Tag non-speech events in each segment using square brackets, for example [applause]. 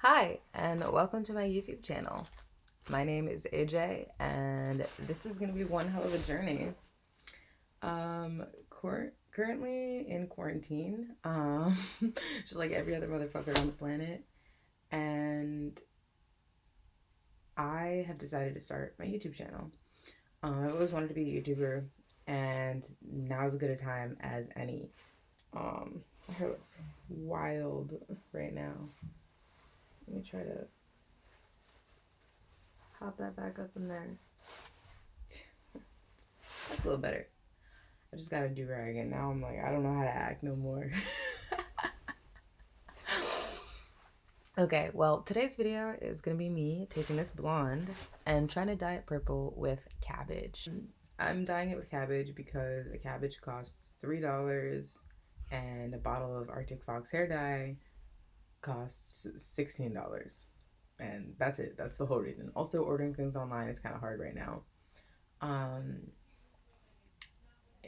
Hi, and welcome to my YouTube channel. My name is AJ, and this is going to be one hell of a journey. Um, cor- currently in quarantine, um, [laughs] just like every other motherfucker on the planet, and I have decided to start my YouTube channel. Um, I always wanted to be a YouTuber, and now is as good a time as any. Um, my hair looks wild right now. Let me try to pop that back up in there. [laughs] That's a little better. I just got a do rag and now I'm like, I don't know how to act no more. [laughs] okay, well, today's video is gonna be me taking this blonde and trying to dye it purple with cabbage. I'm dyeing it with cabbage because a cabbage costs $3 and a bottle of Arctic Fox hair dye costs $16 and that's it. That's the whole reason. Also ordering things online is kind of hard right now. Um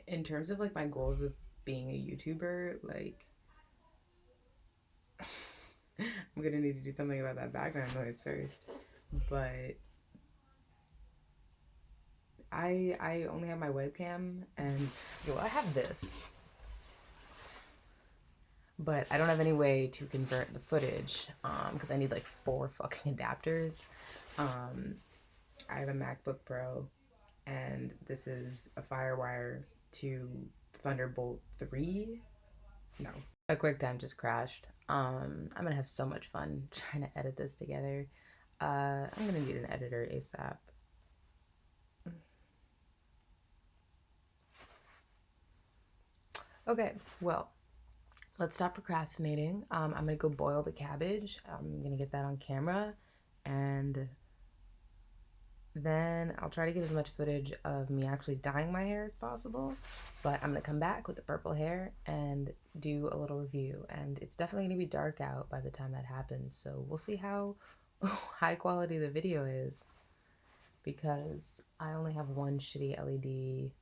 in terms of like my goals of being a youtuber like [sighs] i'm gonna need to do something about that background noise first. But i i only have my webcam and i have this but I don't have any way to convert the footage because um, I need like four [laughs] fucking adapters. Um, I have a MacBook Pro, and this is a FireWire to Thunderbolt 3. No. My QuickTime just crashed. Um, I'm gonna have so much fun [laughs] trying to edit this together. Uh, I'm gonna need an editor ASAP. Okay, well, let's stop procrastinating. Um, I'm gonna go boil the cabbage. I'm gonna get that on camera and then I'll try to get as much footage of me actually dyeing my hair as possible. But I'm gonna come back with the purple hair and do a little review. And it's definitely gonna be dark out by the time that happens. So we'll see how [laughs] high quality the video is because I only have one shitty LED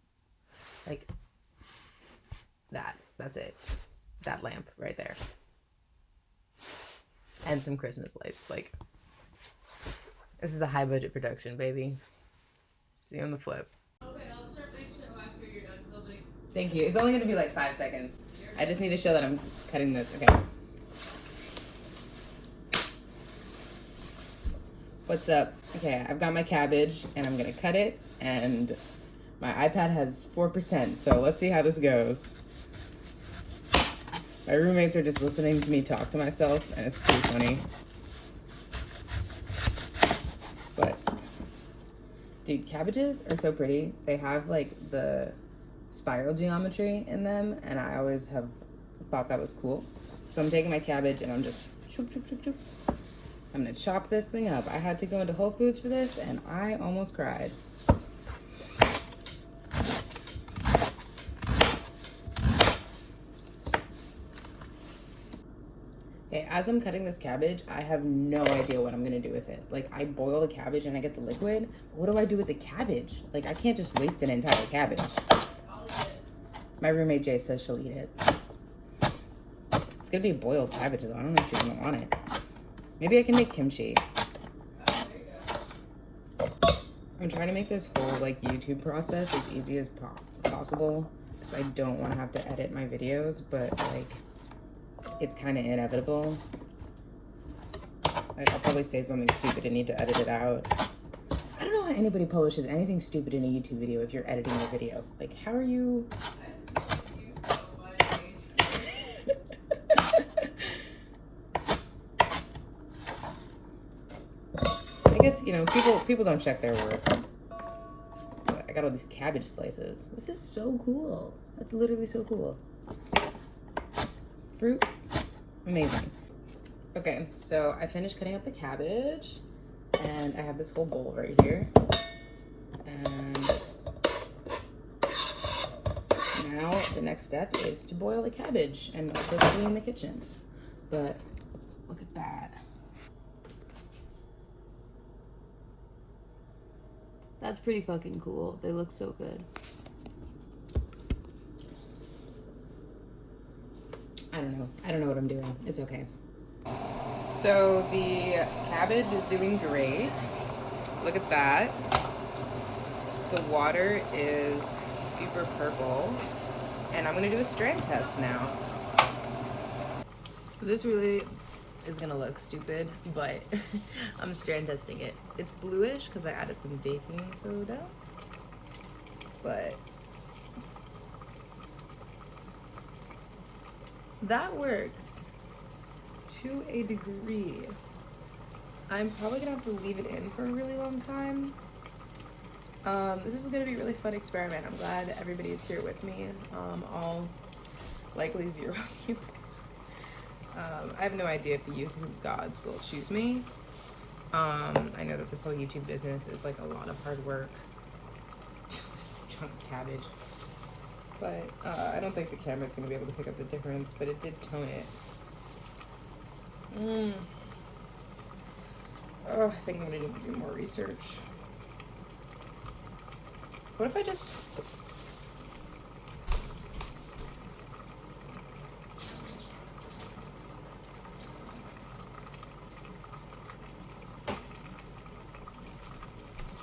like that. That's it that lamp right there. And some Christmas lights. Like, this is a high budget production, baby. See you on the flip. Okay, I'll start my show after you're done filming. Thank you. It's only going to be like five seconds. I just need to show that I'm cutting this. Okay. What's up? Okay, I've got my cabbage and I'm going to cut it and my iPad has 4%, so let's see how this goes. My roommates are just listening to me talk to myself, and it's pretty funny. But, dude, cabbages are so pretty. They have, like, the spiral geometry in them, and I always have thought that was cool. So I'm taking my cabbage, and I'm just choop, choop, choop, choop. I'm gonna chop this thing up. I had to go into Whole Foods for this, and I almost cried. Okay, as I'm cutting this cabbage, I have no idea what I'm gonna do with it. Like, I boil the cabbage and I get the liquid. What do I do with the cabbage? Like, I can't just waste an entire cabbage. My roommate Jay says she'll eat it. It's gonna be boiled cabbage though. I don't know if she's gonna want it. Maybe I can make kimchi. I'm trying to make this whole like YouTube process as easy as po possible because I don't want to have to edit my videos, but like it's kind of inevitable. I'll probably say something stupid and need to edit it out. I don't know how anybody publishes anything stupid in a YouTube video if you're editing a video. Like, how are you... [laughs] I guess, you know, people people don't check their work. I got all these cabbage slices. This is so cool. That's literally so cool. Fruit Amazing. Okay, so I finished cutting up the cabbage and I have this whole bowl right here. And now the next step is to boil the cabbage and also clean the kitchen. But look at that. That's pretty fucking cool. They look so good. I don't know. I don't know what I'm doing. It's okay. So the cabbage is doing great. Look at that. The water is super purple. And I'm gonna do a strand test now. This really is gonna look stupid, but [laughs] I'm strand testing it. It's bluish because I added some baking soda. But that works to a degree. I'm probably gonna have to leave it in for a really long time. Um, this is gonna be a really fun experiment. I'm glad everybody is here with me. Um, all likely zero [laughs] humans. Um, I have no idea if the YouTube gods will choose me. Um, I know that this whole YouTube business is like a lot of hard work. this chunk of cabbage. But uh, I don't think the camera's gonna be able to pick up the difference, but it did tone it. Mm. Oh, I think I'm gonna need to do more research. What if I just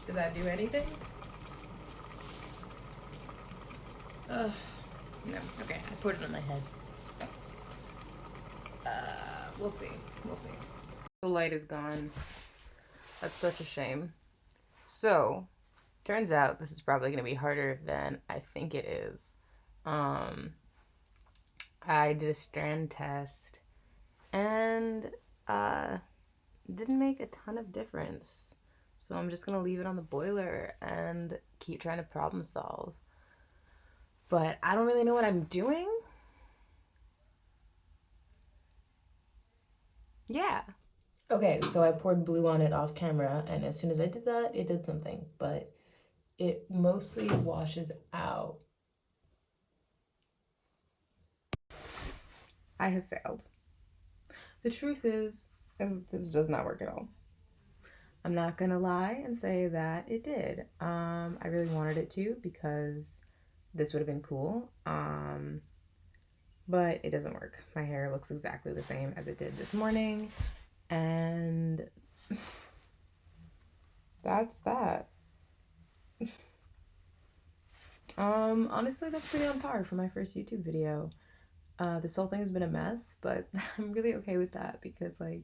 Did that do anything? No. Okay, I put it on my head. Uh, we'll see. We'll see. The light is gone. That's such a shame. So, turns out this is probably going to be harder than I think it is. Um, I did a strand test and uh, didn't make a ton of difference. So I'm just going to leave it on the boiler and keep trying to problem solve. But I don't really know what I'm doing. Yeah. Okay, so I poured blue on it off camera, and as soon as I did that, it did something, but it mostly washes out. I have failed. The truth is, this does not work at all. I'm not gonna lie and say that it did. Um, I really wanted it to because this would have been cool. Um, but it doesn't work. My hair looks exactly the same as it did this morning. And [laughs] that's that. [laughs] um, honestly, that's pretty on par for my first YouTube video. Uh, this whole thing has been a mess, but [laughs] I'm really okay with that because, like,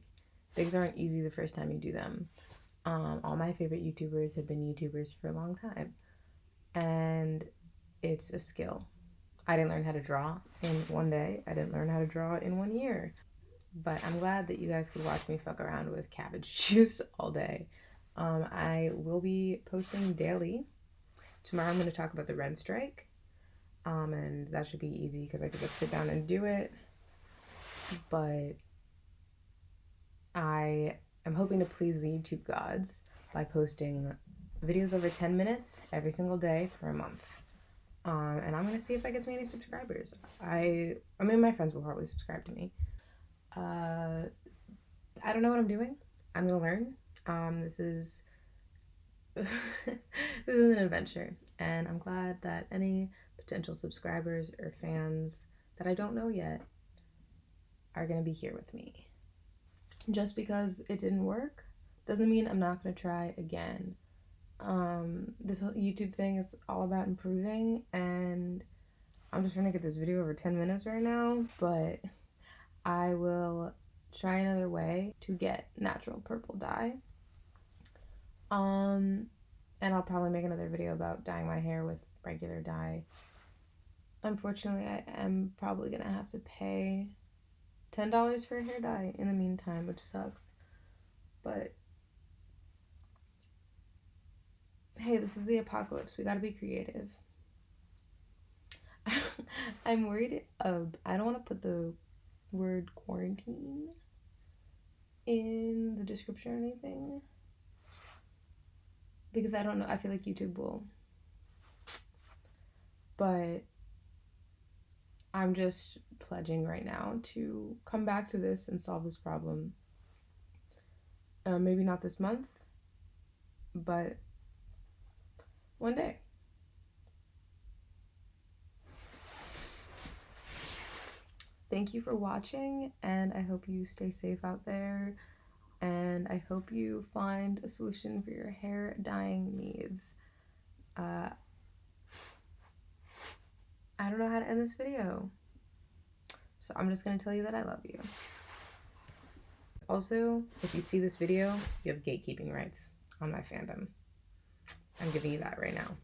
things aren't easy the first time you do them. Um, all my favorite YouTubers have been YouTubers for a long time, and it's a skill. I didn't learn how to draw in one day. I didn't learn how to draw in one year. But I'm glad that you guys could watch me fuck around with cabbage [laughs] juice all day. Um, I will be posting daily. Tomorrow I'm going to talk about the rent strike. Um, and that should be easy because I could just sit down and do it. But I I'm hoping to please the YouTube gods by posting videos over 10 minutes every single day for a month. Um, and I'm gonna see if that gets me any subscribers. I I mean my friends will probably subscribe to me. Uh, I don't know what I'm doing. I'm gonna learn. Um, this is [laughs] this is an adventure, and I'm glad that any potential subscribers or fans that I don't know yet are gonna be here with me just because it didn't work doesn't mean I'm not to try again. Um, this whole YouTube thing is all about improving, and I'm just trying to get this video over 10 minutes right now, but I will try another way to get natural purple dye. Um, and I'll probably make another video about dyeing my hair with regular dye. Unfortunately, I am probably going to have to pay $10 for a hair dye in the meantime, which sucks. But hey, this is the apocalypse. We gotta be creative. [laughs] I'm worried of, I don't want to put the word quarantine in the description or anything because I don't know. I feel like YouTube will. But I'm just pledging right now to come back to this and solve this problem. Uh, maybe not this month, but one day. thank you for watching, and I hope you stay safe out there. And I hope you find a solution for your hair dyeing needs. Uh, I don't know how to end this video. So I'm just going to tell you that I love you. Also, if you see this video, you have gatekeeping rights on my fandom. I'm giving you that right now.